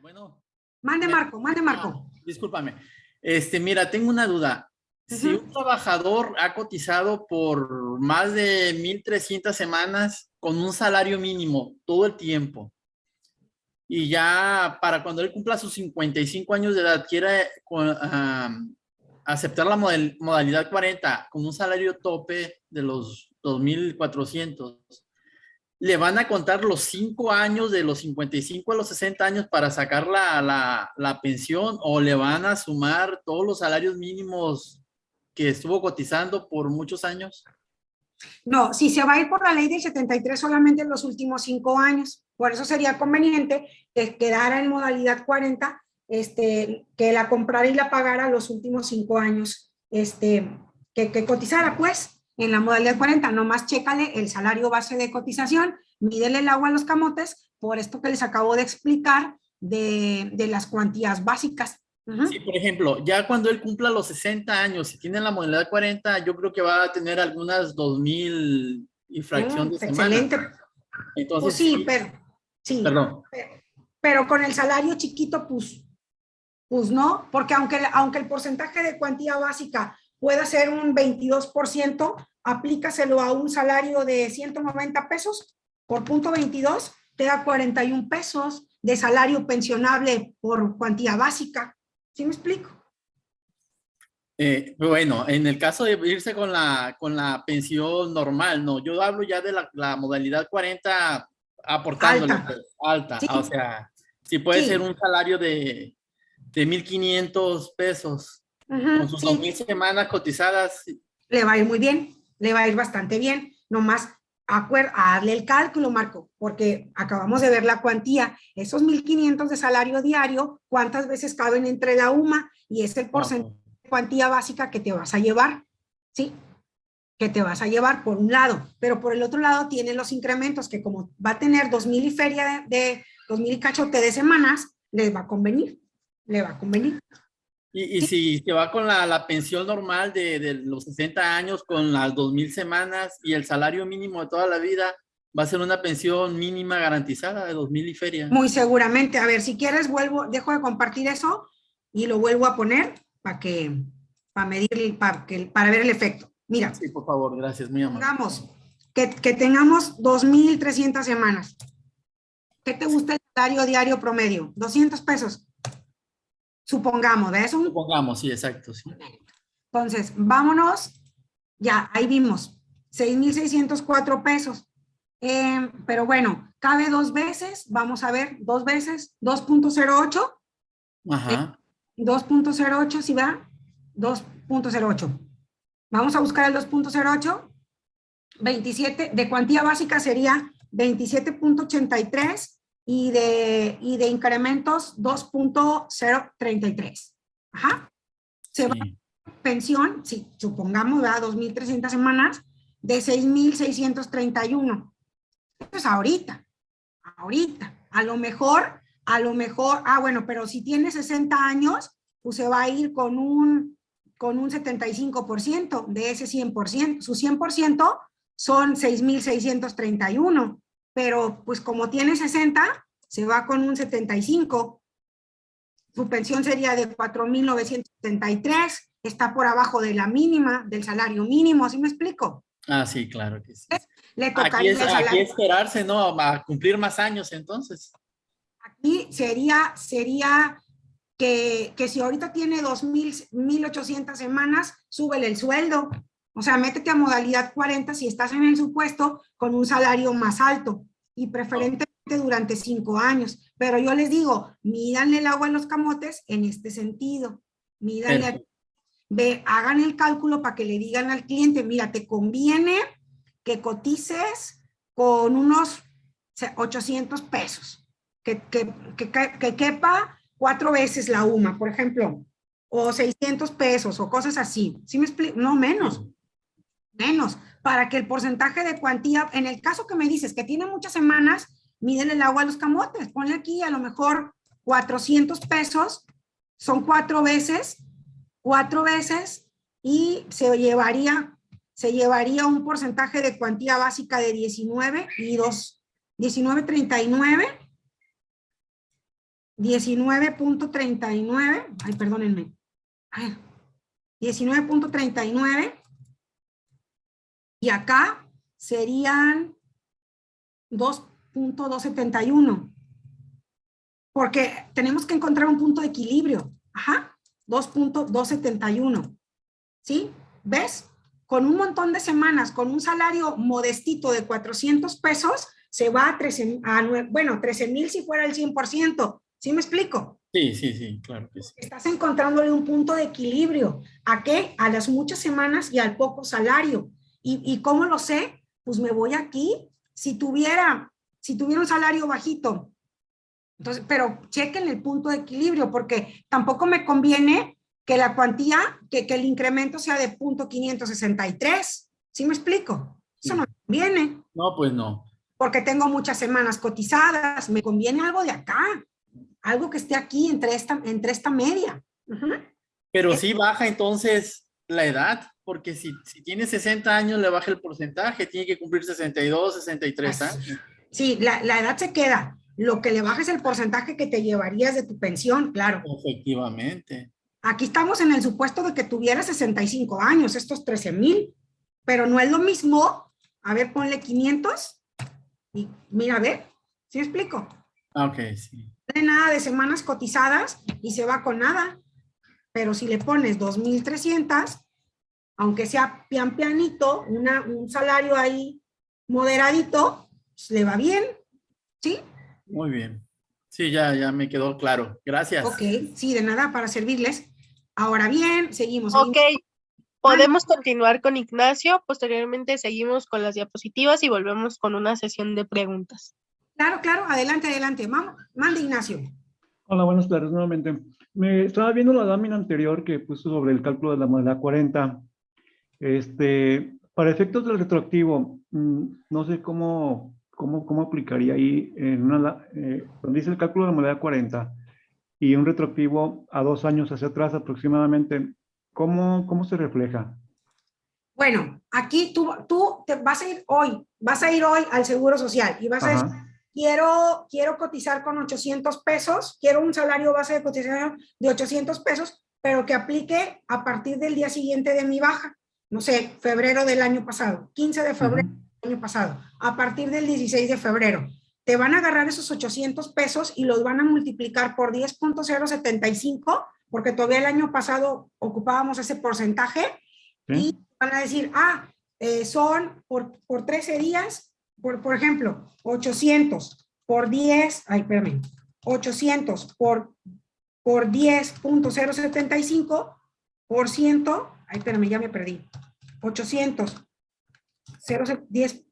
Bueno. Mande Marco, mande Marco. Ah, discúlpame. Este, mira, tengo una duda. Si un trabajador ha cotizado por más de 1.300 semanas con un salario mínimo todo el tiempo y ya para cuando él cumpla sus 55 años de edad am, aceptar la model- modalidad 40 con un salario tope de los 2.400, le van a contar los 5 años de los 55 a los 60 años para sacar la, la, la pensión o le van a sumar todos los salarios mínimos que estuvo cotizando por muchos años? No, si se va a ir por la ley del 73 solamente en los últimos cinco años, por eso sería conveniente que quedara en modalidad 40, este, que la comprara y la pagara los últimos cinco años, este, que cotizara pues en la modalidad 40, nomás chécale el salario base de cotización, mídele el agua a los camotes, por esto que les acabo de explicar de, de las cuantías básicas. Sí, por ejemplo, ya cuando él cumpla los 60 años, si tiene la modalidad 40, yo creo que va a tener algunas 2.000 y fracción Mm, de semana. Excelente. Entonces, Pues sí, pero, sí. Perdón. pero con el salario chiquito, pues, pues no, porque aunque, aunque el porcentaje de cuantía básica pueda ser un 22%, aplícaselo a un salario de 190 pesos por punto 22, te da 41 pesos de salario pensionable por cuantía básica. ¿Sí me explico? Eh, bueno, en el caso de irse con la, con la pensión normal, no, yo hablo ya de la, la modalidad 40 aportándole Alta. pues, alta, Sí. o sea, si puede Sí. ser un salario de, de 1.500 pesos Con sus sí. 2.000 semanas cotizadas, le va a ir muy bien, le va a ir bastante bien, nomás acuer- hazle el cálculo, Marco, porque acabamos de ver la cuantía, esos 1.500 de salario diario, ¿cuántas veces caben entre la UMA? Y es el porcentaje de cuantía básica que te vas a llevar, ¿sí? Que te vas a llevar por un lado, pero por el otro lado tiene los incrementos que como va a tener 2.000 y feria de, de 2.000 y cachote de semanas, les va a convenir, le va a convenir. Y, y si se va con la, la pensión normal de, de los 60 años, con las 2.000 semanas y el salario mínimo de toda la vida, va a ser una pensión mínima garantizada de 2.000 y feria. Muy seguramente. A ver, si quieres, vuelvo, dejo de compartir eso y lo vuelvo a poner para que, para medir, para, que, para ver el efecto. Mira, Sí, por favor, gracias, muy amable. pongamos que, que tengamos 2.300 semanas. ¿Qué te gusta el salario diario promedio? 200 pesos. Supongamos, ¿de eso? Supongamos, sí, exacto, sí. Entonces, vámonos. Ya, ahí vimos. 6,604 pesos. Eh, pero bueno, cabe dos veces. Vamos a ver, dos veces. 2.08. Ajá, 2.08, ¿sí va? 2.08. Vamos a buscar el 2.08. 27, de cuantía básica sería 27.83 y de, y de incrementos 2.033. Ajá. Se va sí. pensión, si supongamos, ¿verdad? 2.300 semanas, de 6.631. Eso es ahorita, ahorita. A lo mejor, a lo mejor, ah, bueno, pero si tiene 60 años, pues se va a ir con un, con un 75% de ese 100%. Su 100% son 6.631, pero pues como tiene 60, se va con un 75. Su pensión sería de 4.973, está por abajo de la mínima, del salario mínimo, ¿sí me explico? Ah, sí, claro que sí. Le Aquí tocaría es, aquí salario. esperarse, ¿no? A cumplir más años, entonces. Aquí sería, sería que, que si ahorita tiene 2.000, 1.800 semanas, súbele el sueldo. O sea, métete a modalidad 40 si estás en el supuesto con un salario más alto y preferentemente durante cinco años. Pero yo les digo, mídanle el agua a los camotes en este sentido. Mídanle, ve, hagan el cálculo para que le digan al cliente, mira, te conviene que cotices con unos o sea, 800 pesos, que, que, que, que- que quepa cuatro veces la UMA, por ejemplo, o 600 pesos o cosas así. ¿Sí me explico? No, menos, menos, para que el porcentaje de cuantía, en el caso que me dices que tiene muchas semanas, mídele el agua a los camotes, ponle aquí a lo mejor 400 pesos, son cuatro veces, cuatro veces, y se llevaría, se llevaría un porcentaje de cuantía básica de 19 y 2, 19.39 19.39, ay, perdónenme, 19.39 y acá serían 2.271 porque tenemos que encontrar un punto de equilibrio, ajá, 2.271, ¿sí? ¿Ves? Con un montón de semanas, con un salario modestito de 400 pesos, se va a 13, a, bueno, 13 mil si fuera el 100%, ¿sí me explico? Sí, sí, sí, claro que sí. Estás encontrándole un punto de equilibrio. ¿A qué? A las muchas semanas y al poco salario. ¿Y, y cómo lo sé? Pues me voy aquí. Si tuviera, si tuviera un salario bajito, entonces, pero chequen el punto de equilibrio, porque tampoco me conviene que la cuantía, que, que el incremento sea de punto 563. ¿Sí me explico? Eso no me conviene. No, pues no. Porque tengo muchas semanas cotizadas. Me conviene algo de acá algo que esté aquí entre esta, entre esta media. Pero sí baja entonces la edad, porque si, si tiene 60 años le baja el porcentaje, tiene que cumplir 62, 63 años. Sí, la, la edad se queda. Lo que le baja es el porcentaje que te llevarías de tu pensión, claro. Efectivamente. Aquí estamos en el supuesto de que tuviera 65 años, estos 13 mil, pero no es lo mismo. A ver, ponle 500 y mira, a ver, ¿sí explico? Ah, ok, sí nada de semanas cotizadas y se va con nada. Pero si le pones 2.300, aunque sea pian pianito, una, un salario ahí moderadito, pues, le va bien, ¿sí? Muy bien. Sí, ya, ya me quedó claro. Gracias. Ok, sí, de nada, para servirles. Ahora bien, seguimos. Ok, podemos continuar con Ignacio. Posteriormente seguimos con las diapositivas y volvemos con una sesión de preguntas. Claro, claro, adelante, adelante. Mande, Ignacio. Hola, buenas tardes nuevamente. Me estaba viendo la lámina anterior que puso sobre el cálculo de la modalidad 40. Este, para efectos del retroactivo, mm, no sé cómo, cómo, cómo aplicaría ahí en una, eh, donde dice el cálculo de la modalidad 40 y un retroactivo a dos años hacia atrás aproximadamente, ¿cómo, cómo se refleja? Bueno, aquí tú, tú te vas a ir hoy, vas a ir hoy al Seguro Social y vas a decir, quiero, quiero cotizar con 800 pesos, quiero un salario base de cotización de 800 pesos, pero que aplique a partir del día siguiente de mi baja, no sé, febrero del año pasado, 15 de febrero del año pasado, a partir del 16 de febrero. Te van a agarrar esos 800 pesos y los van a multiplicar por 10.075, porque todavía el año pasado ocupábamos ese porcentaje, y van a decir, ah, eh, son por, por 13 días por, por ejemplo, 800 por 10, ay, perdón, 800 por, por 10.075 por ciento, ay, espérame, ya me perdí, 800, 010,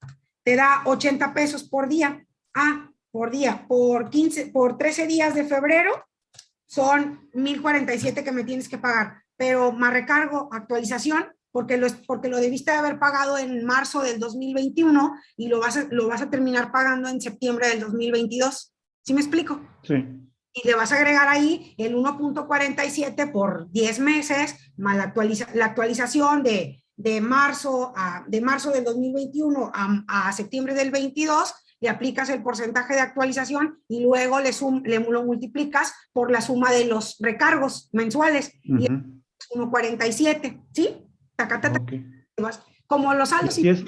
te da 80 pesos por día, ah, por día, por 15, por 13 días de febrero, son 1047 que me tienes que pagar, pero más recargo, actualización, porque lo, porque lo debiste haber pagado en marzo del 2021 y lo vas, a, lo vas a terminar pagando en septiembre del 2022. ¿Sí me explico? Sí. Y le vas a agregar ahí el 1.47 por 10 meses, más la, actualiza, la actualización de, de, marzo a, de marzo del 2021 a, a septiembre del 22, le aplicas el porcentaje de actualización y luego le, sum, le lo multiplicas por la suma de los recargos mensuales. Uh -huh. Y es 1.47, ¿sí? Como los saldos. Y es,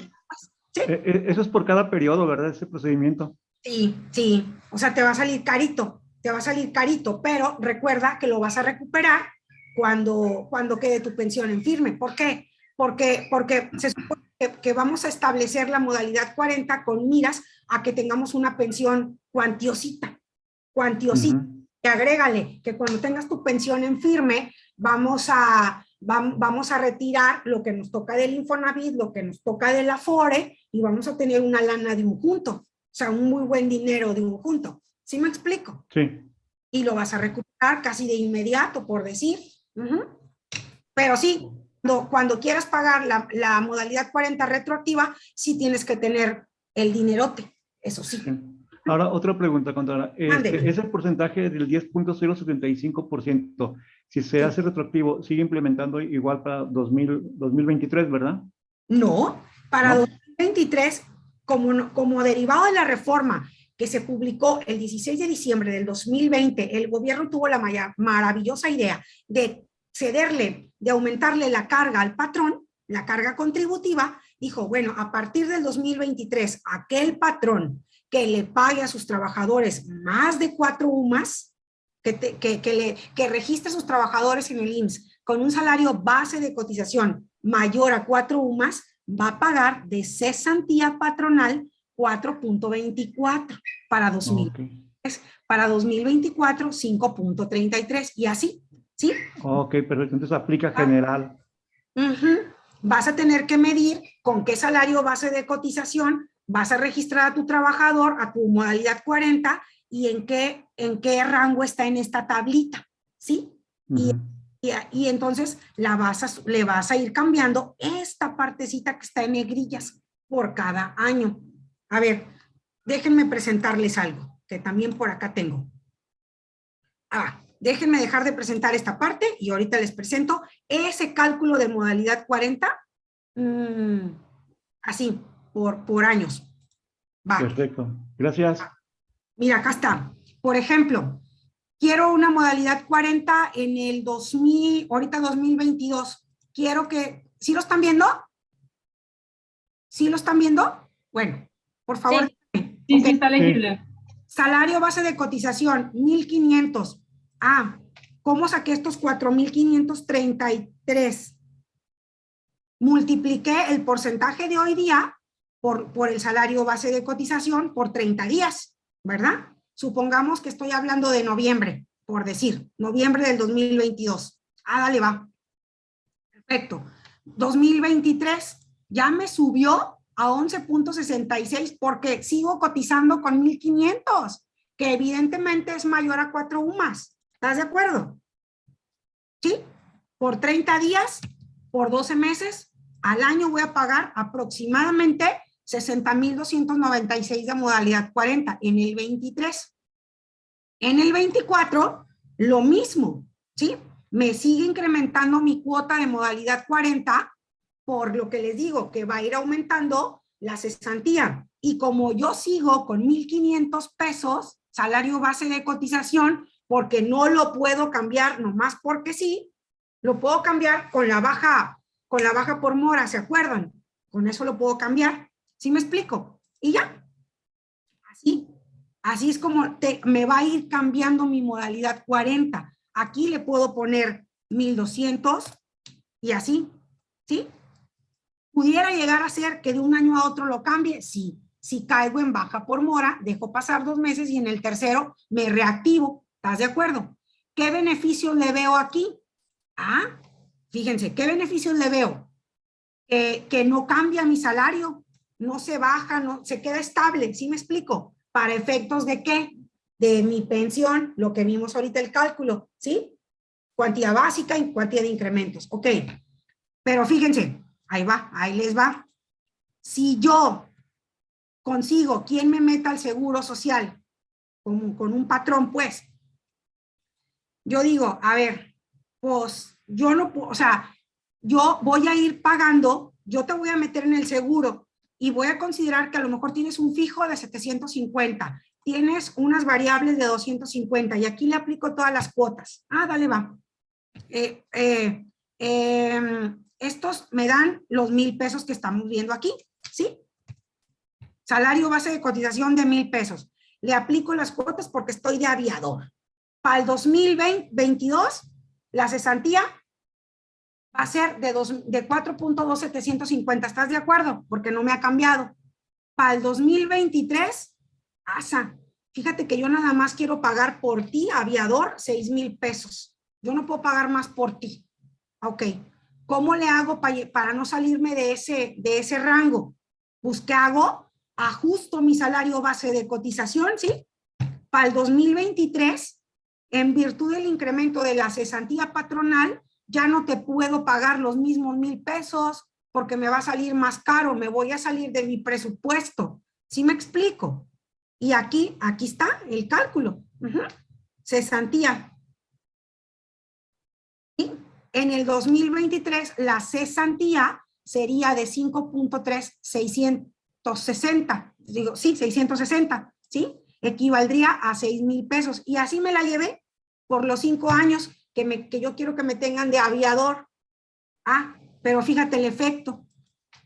¿Sí? E, e, eso es por cada periodo, ¿verdad? Ese procedimiento. Sí, sí. O sea, te va a salir carito, te va a salir carito, pero recuerda que lo vas a recuperar cuando, cuando quede tu pensión en firme. ¿Por qué? Porque, porque se supone que, que vamos a establecer la modalidad 40 con miras a que tengamos una pensión cuantiosita, cuantiosita. Uh -huh. Y agrégale que cuando tengas tu pensión en firme, vamos a, vamos a retirar lo que nos toca del Infonavit, lo que nos toca del Afore y vamos a tener una lana de un junto, o sea, un muy buen dinero de un junto. ¿Sí me explico? Sí. Y lo vas a recuperar casi de inmediato, por decir. Uh -huh. Pero sí, cuando quieras pagar la, la, modalidad 40 retroactiva, sí tienes que tener el dinerote, eso sí. sí. Ahora, otra pregunta, Contadora. Este, ese porcentaje del 10.075%, si se hace retroactivo, sigue implementando igual para 2000, 2023, ¿verdad? No, para ¿No? 2023, como, como derivado de la reforma que se publicó el 16 de diciembre del 2020, el gobierno tuvo la maravillosa idea de cederle, de aumentarle la carga al patrón, la carga contributiva, dijo, bueno, a partir del 2023, aquel patrón que le pague a sus trabajadores más de cuatro UMAS, que, que, le, que registre a sus trabajadores en el IMSS con un salario base de cotización mayor a cuatro UMAS, va a pagar de cesantía patronal 4.24 para 2023. Para 2024, 5.33 y así, ¿sí? Ok, pero entonces aplica general. Vas a tener que medir con qué salario base de cotización vas a registrar a tu trabajador, a tu modalidad 40 y en qué, en qué rango está en esta tablita, ¿sí? y, y, entonces la vas le vas a ir cambiando esta partecita que está en negrillas por cada año. A ver, déjenme presentarles algo, que también por acá tengo. Ah, déjenme dejar de presentar esta parte y ahorita les presento ese cálculo de modalidad 40, mm, así, por, por años. Perfecto, gracias. Mira, acá está. Por ejemplo, quiero una modalidad 40 en el 2000, ahorita 2022. Quiero que, ¿sí lo están viendo? ¿Sí lo están viendo? Bueno, por favor. Sí, sí, está legible. Salario base de cotización, 1,500. Ah, ¿cómo saqué estos 4,533? Multipliqué el porcentaje de hoy día por, por el salario base de cotización por 30 días, ¿verdad? Supongamos que estoy hablando de noviembre, por decir, noviembre del 2022. Ah, dale, va. Perfecto. 2023 ya me subió a 11.66 porque sigo cotizando con 1.500, que evidentemente es mayor a 4 UMAS. ¿Estás de acuerdo? ¿Sí? Por 30 días, por 12 meses, al año voy a pagar aproximadamente 60.296 de modalidad 40 en el 23. En el 24, lo mismo, ¿sí? Me sigue incrementando mi cuota de modalidad 40 por lo que les digo, que va a ir aumentando la cesantía. Y como yo sigo con 1,500 pesos, salario base de cotización, porque no lo puedo cambiar nomás porque sí, lo puedo cambiar con la baja, con la baja por mora, ¿se acuerdan? Con eso lo puedo cambiar. ¿Sí me explico? Y ya. Así. Así es como te, me va a ir cambiando mi modalidad 40. Aquí le puedo poner 1200 y así. ¿Sí? ¿Pudiera llegar a ser que de un año a otro lo cambie? Sí. Si caigo en baja por mora, dejo pasar dos meses y en el tercero me reactivo. ¿Estás de acuerdo? ¿Qué beneficios le veo aquí? Ah, fíjense, ¿qué beneficios le veo? que no cambia mi salario, no se baja, no, se queda estable, ¿sí me explico? ¿Para efectos de qué? De mi pensión, lo que vimos ahorita el cálculo, ¿sí? Cuantía básica y cuantía de incrementos, ok. Pero fíjense, Ahí va, ahí les va. Si yo consigo quien me meta al seguro social, con, con un patrón, pues, yo digo, a ver, pues yo no puedo, o sea, yo voy a ir pagando, yo te voy a meter en el seguro y voy a considerar que a lo mejor tienes un fijo de 750, tienes unas variables de 250 y aquí le aplico todas las cuotas. Ah, dale, va. Eh, eh, eh, estos me dan los mil pesos que estamos viendo aquí, ¿sí? Salario base de cotización de mil pesos. Le aplico las cuotas porque estoy de aviador. Para el 2022, la cesantía va a ser de, de 4.2750. ¿Estás de acuerdo? Porque no me ha cambiado. Para el 2023, asa, fíjate que yo nada más quiero pagar por ti, aviador, 6 mil pesos. Yo no puedo pagar más por ti. Ok, ¿Cómo le hago para, no salirme de ese, de ese rango? Pues, ¿qué hago? Ajusto mi salario base de cotización, ¿sí? Para el 2023, en virtud del incremento de la cesantía patronal, ya no te puedo pagar los mismos mil pesos porque me va a salir más caro, me voy a salir de mi presupuesto. ¿Sí me explico? Y aquí, aquí está el cálculo. Cesantía en el 2023, la cesantía sería de 5.3660, digo, sí, 660, ¿sí? equivaldría a 6 mil pesos. Y así me la llevé por los cinco años que, me, que yo quiero que me tengan de aviador. Ah, pero fíjate el efecto.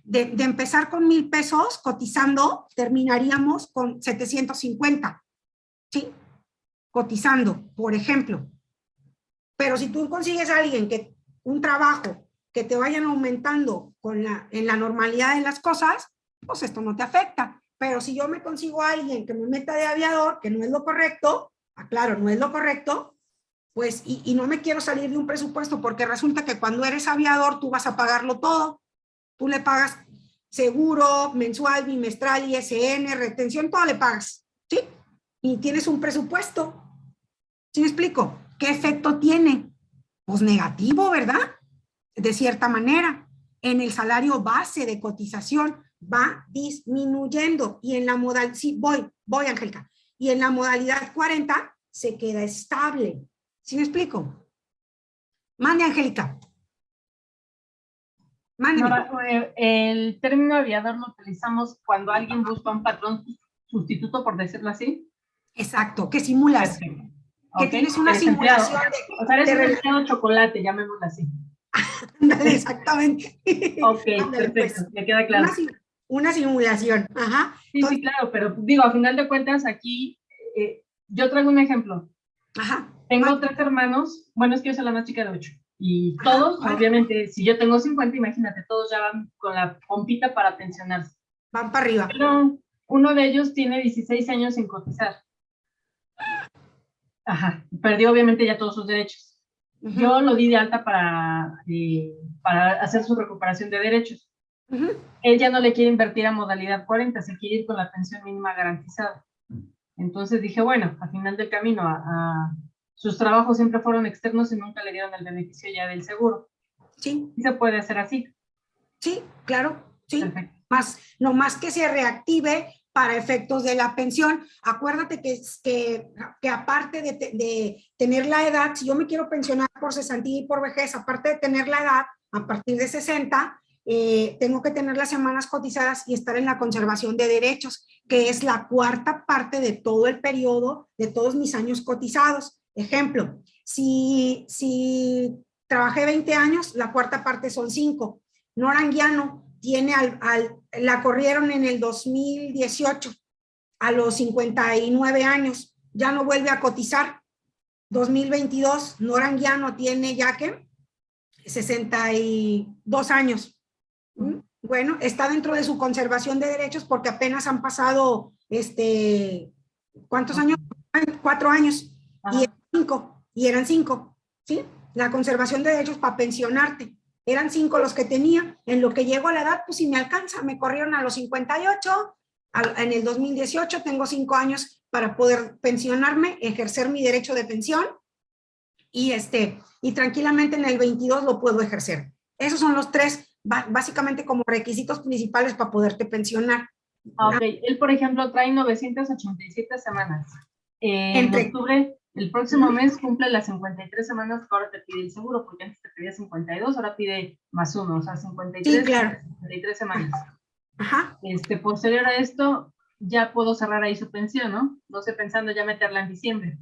De, de empezar con mil pesos cotizando, terminaríamos con 750. ¿Sí? Cotizando, por ejemplo. Pero si tú consigues a alguien que un trabajo que te vayan aumentando con la, en la normalidad de las cosas, pues esto no te afecta. Pero si yo me consigo a alguien que me meta de aviador, que no es lo correcto, aclaro, no es lo correcto, pues, y, y no me quiero salir de un presupuesto porque resulta que cuando eres aviador tú vas a pagarlo todo. Tú le pagas seguro, mensual, bimestral, ISN, retención, todo le pagas, ¿sí? Y tienes un presupuesto. ¿Sí me explico? ¿Qué efecto tiene? Pues negativo, ¿verdad? De cierta manera. En el salario base de cotización va disminuyendo y en la modalidad, sí, voy, voy Angélica, y en la modalidad 40 se queda estable. ¿Sí me explico? Mande, Angélica. Mande. El término aviador lo utilizamos cuando alguien busca un patrón sustituto, por decirlo así. Exacto, que simulas, Perfecto. Que Ok, tienes una eres empleado. simulación O sea, eres de un empleado chocolate, llamémoslo así. de... Exactamente. Ok, Ándale, pues. perfecto, me queda claro. Una, una simulación, ajá. Sí, sí, claro, pero digo, a final de cuentas, aquí, eh, yo traigo un ejemplo. Ajá. Tengo Ma- tres hermanos, bueno, es que yo soy la más chica de ocho. Y Ajá, todos, vale. obviamente, si yo tengo 50, imagínate, todos ya van con la pompita para pensionarse. Van para arriba. Pero uno de ellos tiene 16 años sin cotizar. Ajá, perdió obviamente ya todos sus derechos. Yo lo di de alta para, eh, para hacer su recuperación de derechos. ujú. Él ya no le quiere invertir a modalidad 40, se quiere ir con la pensión mínima garantizada. Entonces dije, bueno, al final del camino, a, a- sus trabajos siempre fueron externos y nunca le dieron el beneficio ya del seguro. Sí, Y se puede hacer así. sí, claro, sí. Perfecto. Más, no más que se reactive para efectos de la pensión. Acuérdate que, que, que aparte de, te- de tener la edad, si yo me quiero pensionar por cesantía y por vejez, aparte de tener la edad, a partir de 60, eh, tengo que tener las semanas cotizadas y estar en la conservación de derechos, que es la cuarta parte de todo el periodo, de todos mis años cotizados. Ejemplo, si, si trabajé 20 años, la cuarta parte son 5. Nora Anguiano tiene al, al- la corrieron en el 2018 a los 59 años, ya no vuelve a cotizar. 2022, Nora Anguiano tiene ya que 62 años. ¿Mm? Bueno, está dentro de su conservación de derechos porque apenas han pasado, este, ¿cuántos años? Cuatro años Ajá. y eran cinco, y eran cinco, ¿sí? La conservación de derechos para pensionarte. Eran cinco los que tenía. En lo que llego a la edad, pues si me alcanza, me corrieron a los 58. al- en el 2018 tengo cinco años para poder pensionarme, ejercer mi derecho de pensión y, este, y tranquilamente en el 22 lo puedo ejercer. Esos son los tres, básicamente como requisitos principales para poderte pensionar. Ah, Ok, él, por ejemplo, trae 987 semanas. Eh, en Entre- octubre, el próximo mes cumple las 53 semanas que ahora te pide el seguro, porque antes te pedía 52, ahora pide más uno, o sea, 53, Sí, claro. 53 semanas. Ajá. Este, posterior a esto, ya puedo cerrar ahí su pensión, ¿no? No estoy pensando ya meterla en diciembre.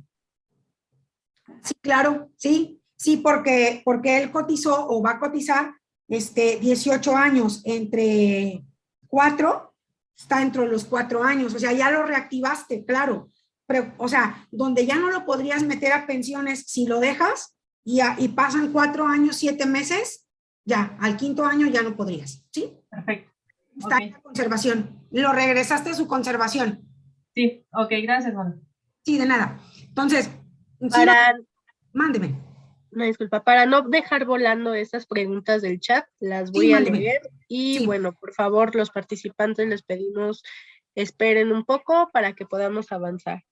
Sí, claro, sí, sí, porque, porque él cotizó o va a cotizar este, 18 años entre cuatro, está dentro de los cuatro años, o sea, ya lo reactivaste, claro, o sea, donde ya no lo podrías meter a pensiones si lo dejas y, a- y pasan cuatro años, siete meses, ya, al quinto año ya no podrías, ¿sí? Perfecto. Está Ok. en la conservación, lo regresaste a su conservación, Sí, ok, gracias, Juan. sí, de nada. Entonces, Para, mándeme. no, disculpa, para no dejar volando estas preguntas del chat, las voy Sí, a mándeme. leer y Sí. bueno, por favor, los participantes les pedimos esperen un poco para que podamos avanzar.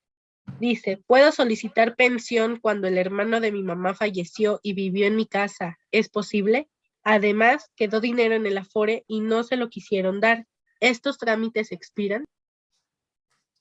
Dice, ¿puedo solicitar pensión cuando el hermano de mi mamá falleció y vivió en mi casa? ¿Es posible? Además, quedó dinero en el Afore y no se lo quisieron dar. ¿Estos trámites expiran?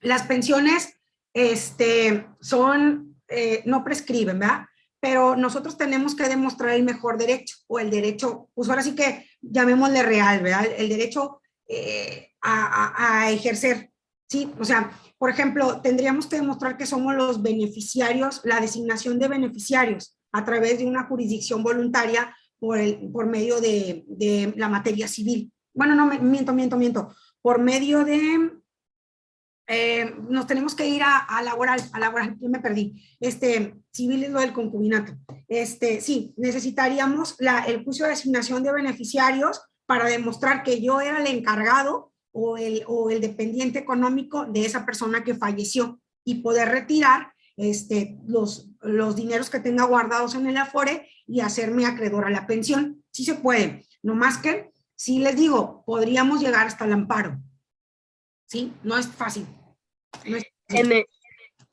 las pensiones este, son, eh, no prescriben, ¿verdad? Pero nosotros tenemos que demostrar el mejor derecho o el derecho, pues ahora sí que llamémosle real, ¿verdad? El derecho eh, a, a- a ejercer. Sí, o sea, por ejemplo, tendríamos que demostrar que somos los beneficiarios, la designación de beneficiarios a través de una jurisdicción voluntaria por, el, por medio de, de la materia civil. Bueno, no, miento, miento, miento. Por medio de, eh, nos tenemos que ir a, a, laboral, a laboral, yo me perdí. Este, civil es lo del concubinato. Este, sí, necesitaríamos la, el juicio de asignación de beneficiarios para demostrar que yo era el encargado o el, o el dependiente económico de esa persona que falleció y poder retirar este, los, los dineros que tenga guardados en el Afore y hacerme acreedor a la pensión. Sí se puede, no más que, si les digo, podríamos llegar hasta el amparo. Sí, no es fácil.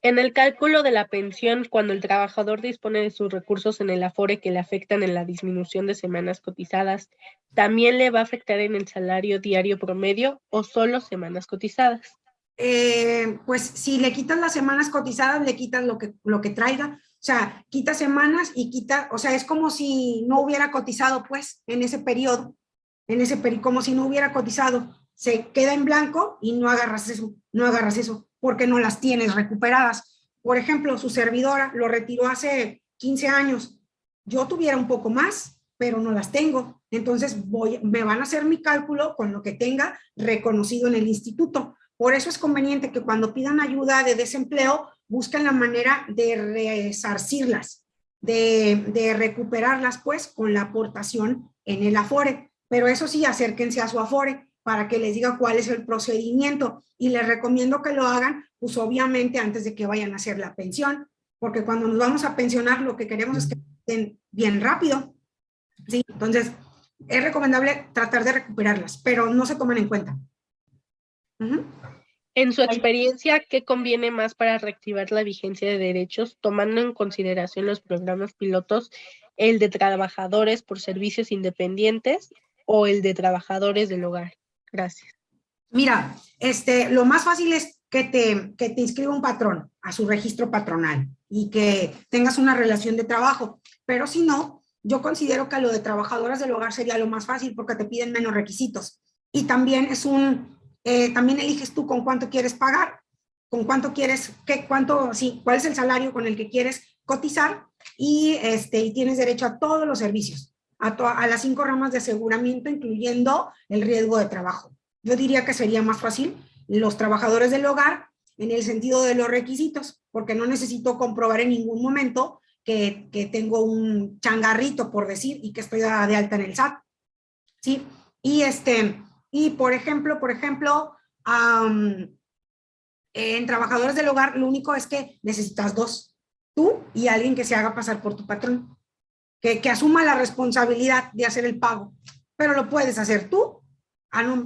En el cálculo de la pensión, cuando el trabajador dispone de sus recursos en el Afore que le afectan en la disminución de semanas cotizadas, ¿también le va a afectar en el salario diario promedio o solo semanas cotizadas? Eh, pues si le quitas las semanas cotizadas, le quitas lo que, lo que traiga. O sea, quita semanas y quita, o sea, es como si no hubiera cotizado, pues, en ese periodo, en ese periodo, como si no hubiera cotizado. Se queda en blanco y no agarras eso, no agarras eso porque no las tienes recuperadas. Por ejemplo, su servidora lo retiró hace 15 años. Yo tuviera un poco más, pero no las tengo. Entonces voy, me van a hacer mi cálculo con lo que tenga reconocido en el instituto. Por eso es conveniente que cuando pidan ayuda de desempleo, busquen la manera de resarcirlas, de, de recuperarlas pues con la aportación en el Afore. Pero eso sí, acérquense a su Afore para que les diga cuál es el procedimiento y les recomiendo que lo hagan, pues obviamente antes de que vayan a hacer la pensión, porque cuando nos vamos a pensionar lo que queremos es que estén bien rápido, ¿sí? Entonces, es recomendable tratar de recuperarlas, pero no se toman en cuenta. En su experiencia, ¿qué conviene más para reactivar la vigencia de derechos, tomando en consideración los programas pilotos, el de trabajadores por servicios independientes o el de trabajadores del hogar? Gracias. Mira, este, lo más fácil es que te, que te inscriba un patrón a su registro patronal y que tengas una relación de trabajo. Pero si no, yo considero que lo de trabajadoras del hogar sería lo más fácil porque te piden menos requisitos. Y también es un, eh, también eliges tú con cuánto quieres pagar, con cuánto quieres, qué, cuánto, sí, cuál es el salario con el que quieres cotizar y, este, y tienes derecho a todos los servicios, a, a las cinco ramas de aseguramiento, incluyendo el riesgo de trabajo. Yo diría que sería más fácil los trabajadores del hogar en el sentido de los requisitos, porque no necesito comprobar en ningún momento que, tengo un changarrito, por decir, y que estoy de alta en el SAT. ¿Sí? Y, este, y por ejemplo, por ejemplo, en trabajadores del hogar, lo único es que necesitas dos, tú y alguien que se haga pasar por tu patrón, que, asuma la responsabilidad de hacer el pago, pero lo puedes hacer tú,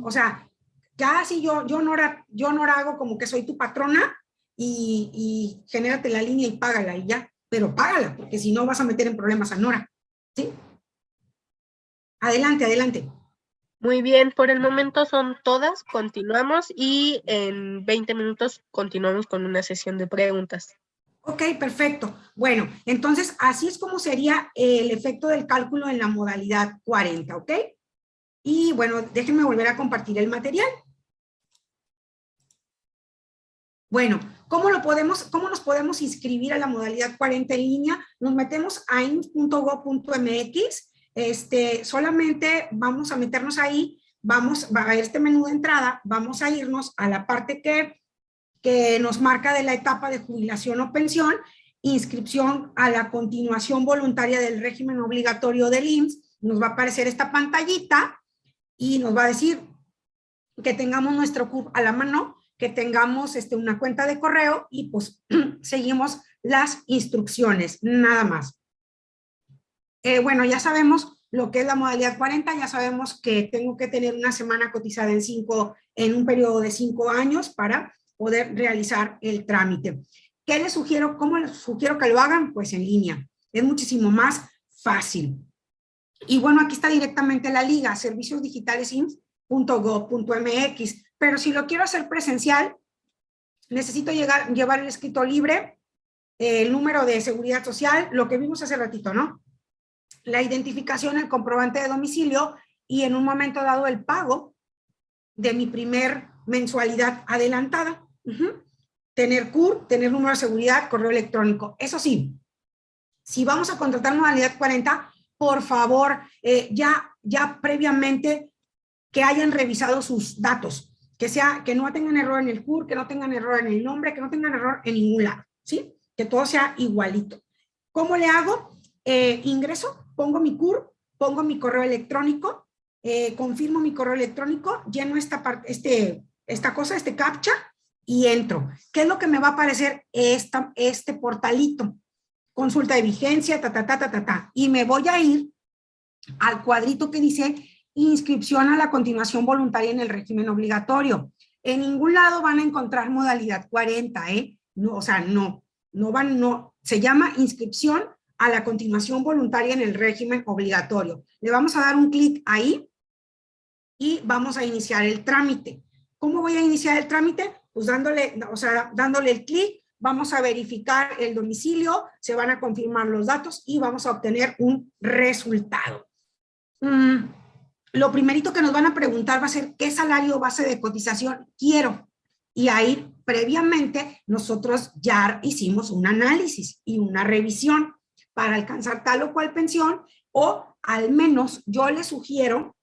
o sea, ya si yo, yo, no, yo hago como que soy tu patrona y, y genérate la línea y págala y ya, pero págala, porque si no vas a meter en problemas a Nora. ¿Sí? Adelante, adelante. Muy bien, por el momento son todas, continuamos y en 20 minutos continuamos con una sesión de preguntas. Ok, perfecto. Bueno, entonces así es como sería el efecto del cálculo en la modalidad 40, ¿ok? Y bueno, déjenme volver a compartir el material. Bueno, ¿cómo, lo podemos, ¿cómo nos podemos inscribir a la modalidad 40 en línea? Nos metemos a ins.go.mx, este, solamente vamos a meternos ahí, vamos a este menú de entrada, vamos a irnos a la parte que, que nos marca de la etapa de jubilación o pensión, inscripción a la continuación voluntaria del régimen obligatorio del IMSS, nos va a aparecer esta pantallita y nos va a decir que tengamos nuestro CURP a la mano, que tengamos este, una cuenta de correo y pues seguimos las instrucciones, nada más. Eh, bueno, ya sabemos lo que es la modalidad 40, ya sabemos que tengo que tener una semana cotizada en, cinco, en un periodo de cinco años para poder realizar el trámite. ¿Qué les sugiero? ¿Cómo les sugiero que lo hagan? Pues en línea. Es muchísimo más fácil. Y bueno, aquí está directamente la liga, serviciosdigitalesims.gov.mx. Pero si lo quiero hacer presencial, necesito llegar, llevar el escrito libre, el número de seguridad social, lo que vimos hace ratito, ¿no? La identificación, el comprobante de domicilio y en un momento dado el pago de mi primer mensualidad adelantada. Tener CUR, tener número de seguridad, correo electrónico. Eso sí, si vamos a contratar modalidad 40, por favor, eh, ya, ya previamente que hayan revisado sus datos, que, sea, que no tengan error en el CUR, que no tengan error en el nombre, que no tengan error en ningún lado, ¿sí? Que todo sea igualito. ¿Cómo le hago? Eh, ingreso, pongo mi CUR, pongo mi correo electrónico, eh, confirmo mi correo electrónico, lleno esta, este, esta cosa, este captcha, y entro. ¿Qué es lo que me va a aparecer? Esta, este portalito. Consulta de vigencia, ta, ta, ta, ta, ta, ta. Y me voy a ir al cuadrito que dice inscripción a la continuación voluntaria en el régimen obligatorio. En ningún lado van a encontrar modalidad 40, ¿eh? No, o sea, no, no van, no. Se llama inscripción a la continuación voluntaria en el régimen obligatorio. Le vamos a dar un clic ahí y vamos a iniciar el trámite. ¿Cómo voy a iniciar el trámite? Pues dándole, o sea, dándole el clic, vamos a verificar el domicilio, se van a confirmar los datos y vamos a obtener un resultado. Mm, lo primerito que nos van a preguntar va a ser qué salario base de cotización quiero. Y ahí previamente nosotros ya hicimos un análisis y una revisión para alcanzar tal o cual pensión o al menos yo les sugiero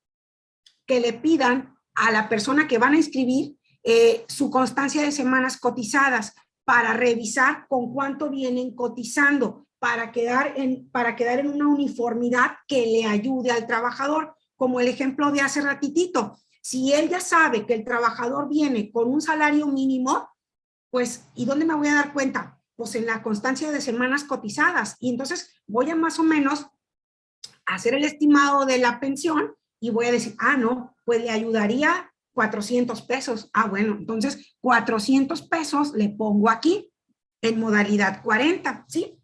que le pidan a la persona que van a inscribir eh, su constancia de semanas cotizadas para revisar con cuánto vienen cotizando para quedar, en, para quedar en una uniformidad que le ayude al trabajador, como el ejemplo de hace ratitito. Si él ya sabe que el trabajador viene con un salario mínimo, pues, ¿y dónde me voy a dar cuenta? Pues en la constancia de semanas cotizadas. Y entonces voy a más o menos hacer el estimado de la pensión y voy a decir, ah, no, pues le ayudaría 400 pesos. Ah, bueno, entonces 400 pesos le pongo aquí en modalidad 40, ¿sí?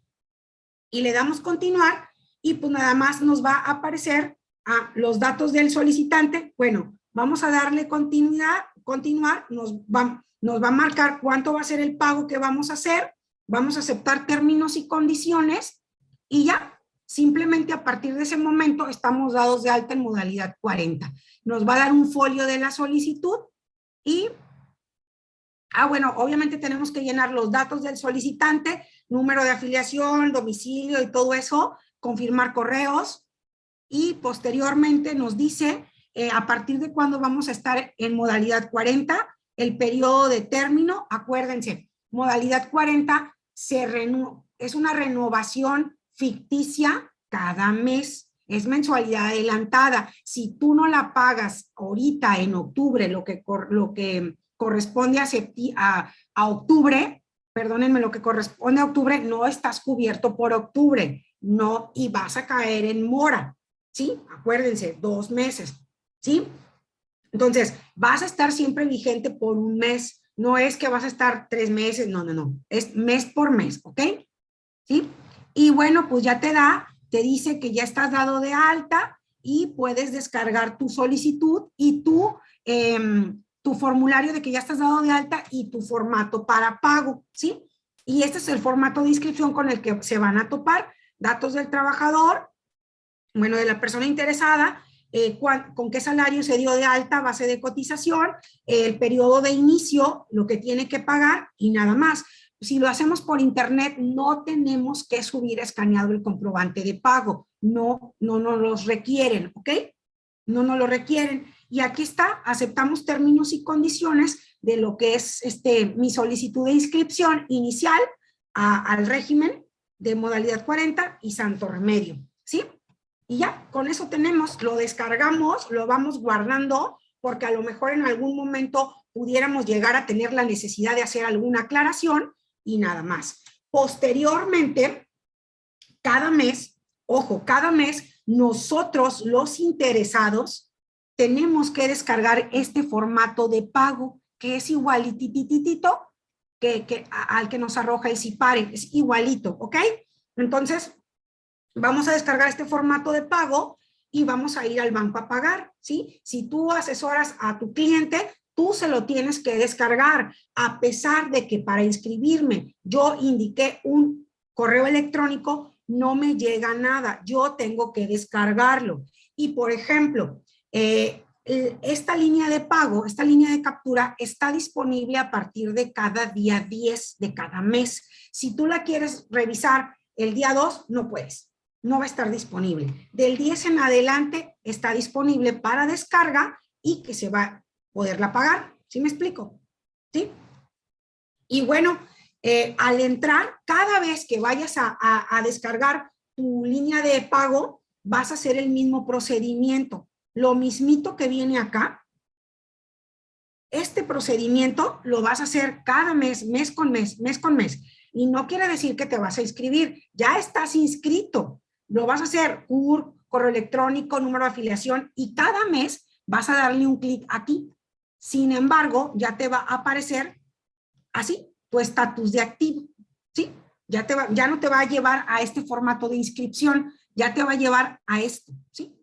Y le damos continuar y pues nada más nos va a aparecer a los datos del solicitante. Bueno, vamos a darle continuidad, continuar, nos va, nos va a marcar cuánto va a ser el pago que vamos a hacer, vamos a aceptar términos y condiciones y ya, Simplemente a partir de ese momento estamos dados de alta en modalidad 40. Nos va a dar un folio de la solicitud y, ah bueno, obviamente tenemos que llenar los datos del solicitante, número de afiliación, domicilio y todo eso, confirmar correos y posteriormente nos dice eh, a partir de cuándo vamos a estar en modalidad 40, el periodo de término, acuérdense, modalidad 40 se es una renovación ficticia cada mes. Es mensualidad adelantada. Si tú no la pagas ahorita en octubre, lo que, lo que corresponde a, a, a octubre, perdónenme, lo que corresponde a octubre, no estás cubierto por octubre, no, y vas a caer en mora, ¿sí? Acuérdense, dos meses, ¿sí? Entonces, vas a estar siempre vigente por un mes, no es que vas a estar tres meses, no, no, no, es mes por mes, ¿ok? ¿Sí? Y bueno, pues ya te da, te dice que ya estás dado de alta y puedes descargar tu solicitud y tu, em, tu formulario de que ya estás dado de alta y tu formato para pago, ¿sí? Y este es el formato de inscripción con el que se van a topar, datos del trabajador, bueno, de la persona interesada, eh, con qué salario se dio de alta, base de cotización, el periodo de inicio, lo que tiene que pagar y nada más si lo hacemos por internet, no tenemos que subir escaneado el comprobante de pago. No, no nos los requieren, ¿ok? No nos lo requieren. Y aquí está, aceptamos términos y condiciones de lo que es este, mi solicitud de inscripción inicial al régimen de modalidad 40 y Santo Remedio, ¿sí? Y ya, con eso tenemos, lo descargamos, lo vamos guardando, porque a lo mejor en algún momento pudiéramos llegar a tener la necesidad de hacer alguna aclaración y nada más. Posteriormente, cada mes, ojo, cada mes nosotros los interesados tenemos que descargar este formato de pago que es igualitititito que, que, al que nos arroja el CIPARE, es igualito, ¿ok? Entonces, vamos a descargar este formato de pago y vamos a ir al banco a pagar, ¿sí? Si tú asesoras a tu cliente, tú se lo tienes que descargar, a pesar de que para inscribirme yo indiqué un correo electrónico, no me llega nada, yo tengo que descargarlo. Y por ejemplo, eh, esta línea de pago, esta línea de captura está disponible a partir de cada día 10 de cada mes. Si tú la quieres revisar el día 2, no puedes, no va a estar disponible. Del 10 en adelante está disponible para descarga y que se va poderla pagar. ¿Sí me explico? ¿Sí? Y bueno, eh, al entrar, cada vez que vayas a, a descargar tu línea de pago, vas a hacer el mismo procedimiento. Lo mismito que viene acá, este procedimiento lo vas a hacer cada mes, mes con mes, mes con mes. Y no quiere decir que te vas a inscribir, ya estás inscrito. Lo vas a hacer CUR, correo electrónico, número de afiliación y cada mes vas a darle un clic aquí. Sin embargo, ya te va a aparecer así, tu estatus de activo, ¿sí? Ya, te va, ya no te va a llevar a este formato de inscripción, ya te va a llevar a esto, ¿sí?